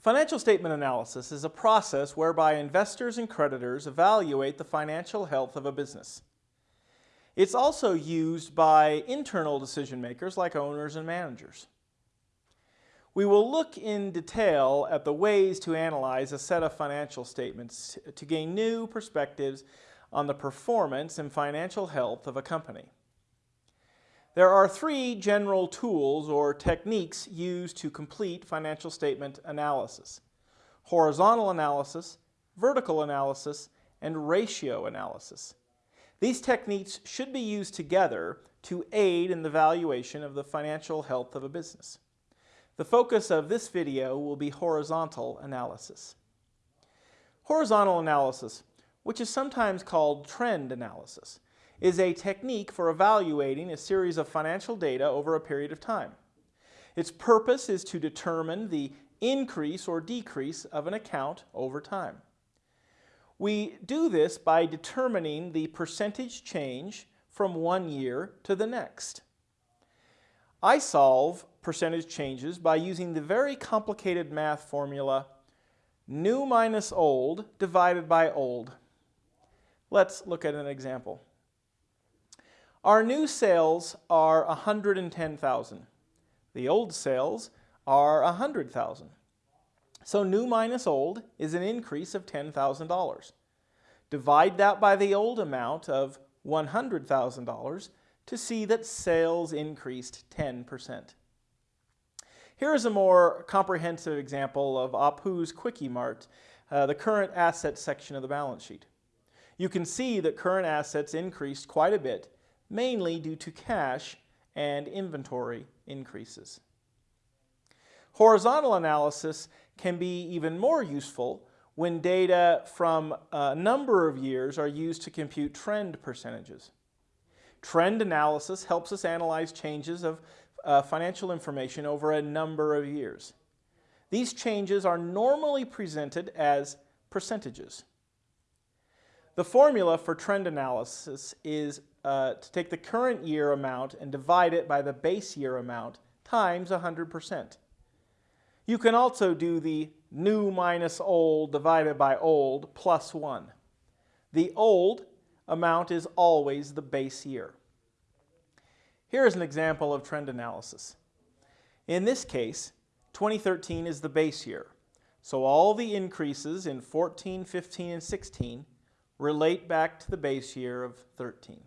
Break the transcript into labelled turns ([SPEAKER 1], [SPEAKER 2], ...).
[SPEAKER 1] Financial statement analysis is a process whereby investors and creditors evaluate the financial health of a business. It's also used by internal decision makers like owners and managers. We will look in detail at the ways to analyze a set of financial statements to gain new perspectives on the performance and financial health of a company. There are three general tools or techniques used to complete financial statement analysis. Horizontal analysis, vertical analysis, and ratio analysis. These techniques should be used together to aid in the valuation of the financial health of a business. The focus of this video will be horizontal analysis. Horizontal analysis, which is sometimes called trend analysis, is a technique for evaluating a series of financial data over a period of time. Its purpose is to determine the increase or decrease of an account over time. We do this by determining the percentage change from one year to the next. I solve percentage changes by using the very complicated math formula new minus old divided by old. Let's look at an example. Our new sales are 110,000. The old sales are 100,000. So new minus old is an increase of $10,000. Divide that by the old amount of $100,000 to see that sales increased 10%. Here is a more comprehensive example of Apu's Quickie Mart, uh, the current assets section of the balance sheet. You can see that current assets increased quite a bit mainly due to cash and inventory increases. Horizontal analysis can be even more useful when data from a number of years are used to compute trend percentages. Trend analysis helps us analyze changes of uh, financial information over a number of years. These changes are normally presented as percentages. The formula for trend analysis is uh, to take the current year amount and divide it by the base year amount times 100%. You can also do the new minus old divided by old plus 1. The old amount is always the base year. Here is an example of trend analysis. In this case, 2013 is the base year. So all the increases in 14, 15, and 16 relate back to the base year of 13.